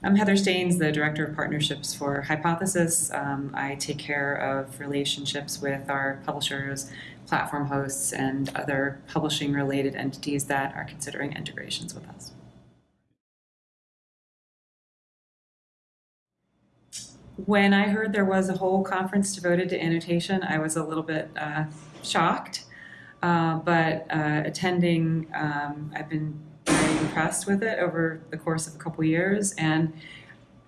I'm Heather Staines, the Director of Partnerships for Hypothesis. Um, I take care of relationships with our publishers, platform hosts, and other publishing related entities that are considering integrations with us. When I heard there was a whole conference devoted to annotation, I was a little bit uh, shocked. Uh, but uh, attending, um, I've been impressed with it over the course of a couple years. And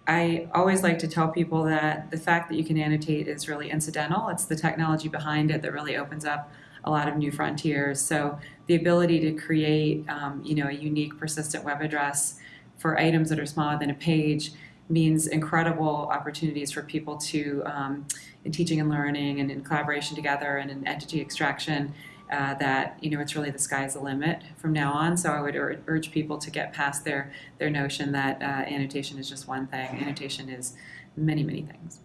I always like to tell people that the fact that you can annotate is really incidental. It's the technology behind it that really opens up a lot of new frontiers. So the ability to create, um, you know, a unique persistent web address for items that are smaller than a page means incredible opportunities for people to, um, in teaching and learning and in collaboration together and in entity extraction, uh, that you know it's really the sky's the limit from now on. So I would ur urge people to get past their their notion that uh, annotation is just one thing. Annotation is many many things.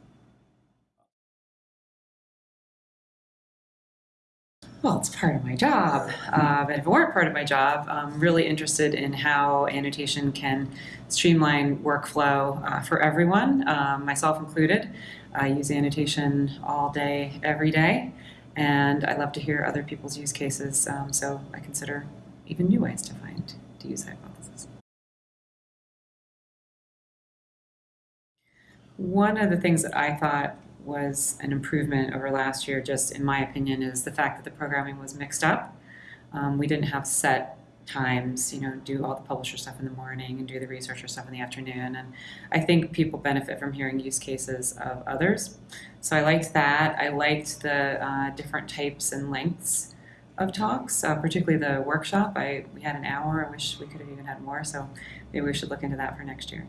Well, it's part of my job, uh, but if it weren't part of my job, I'm really interested in how annotation can streamline workflow uh, for everyone, um, myself included. I use annotation all day, every day and I love to hear other people's use cases, um, so I consider even new ways to find to use hypothesis. One of the things that I thought was an improvement over last year, just in my opinion, is the fact that the programming was mixed up. Um, we didn't have set times, you know, do all the publisher stuff in the morning and do the researcher stuff in the afternoon. And I think people benefit from hearing use cases of others. So I liked that. I liked the uh, different types and lengths of talks, uh, particularly the workshop. I we had an hour. I wish we could have even had more. So maybe we should look into that for next year.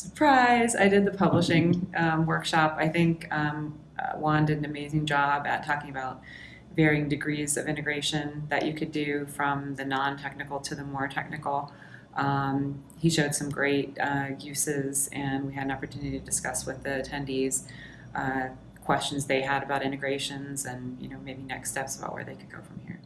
Surprise! I did the publishing um, workshop. I think um, uh, Juan did an amazing job at talking about varying degrees of integration that you could do from the non-technical to the more technical. Um, he showed some great uh, uses and we had an opportunity to discuss with the attendees uh, questions they had about integrations and you know maybe next steps about where they could go from here.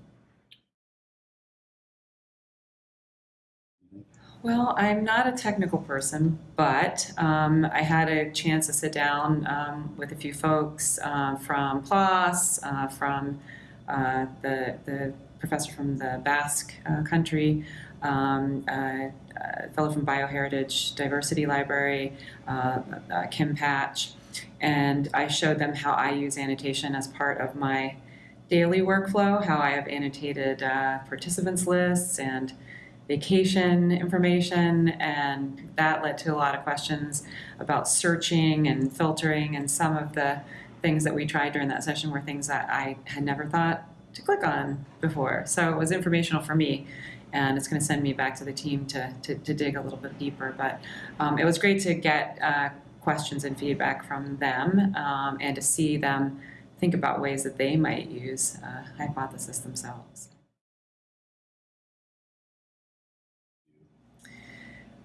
Well, I'm not a technical person, but um, I had a chance to sit down um, with a few folks uh, from PLOS, uh, from uh, the, the professor from the Basque uh, country, um, fellow from Bioheritage Diversity Library, uh, uh, Kim Patch, and I showed them how I use annotation as part of my daily workflow, how I have annotated participants lists and vacation information and that led to a lot of questions about searching and filtering and some of the things that we tried during that session were things that I had never thought to click on before. So it was informational for me and it's going to send me back to the team to, to, to dig a little bit deeper. But um, it was great to get uh, questions and feedback from them um, and to see them think about ways that they might use uh, hypothesis themselves.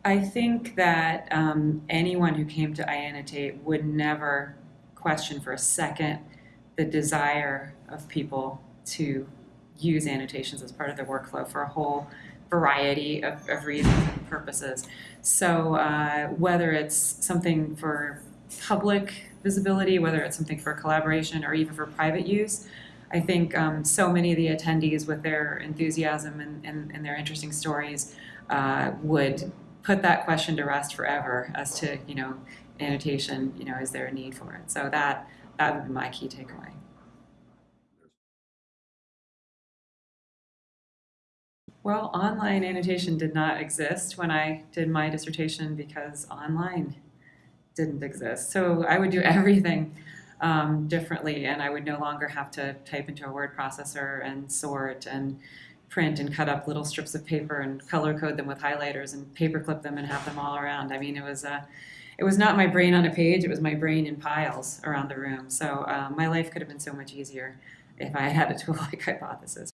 I think that um, anyone who came to iAnnotate would never question for a second the desire of people to use annotations as part of their workflow for a whole variety of, of reasons and purposes. So uh, whether it's something for public visibility, whether it's something for collaboration or even for private use, I think um, so many of the attendees with their enthusiasm and, and, and their interesting stories uh, would put that question to rest forever as to, you know, annotation, you know, is there a need for it? So that, that would be my key takeaway. Well, online annotation did not exist when I did my dissertation because online didn't exist. So I would do everything um, differently and I would no longer have to type into a word processor and sort and print and cut up little strips of paper and color code them with highlighters and paperclip them and have them all around. I mean, it was a, it was not my brain on a page, it was my brain in piles around the room. So uh, my life could have been so much easier if I had a tool like Hypothesis.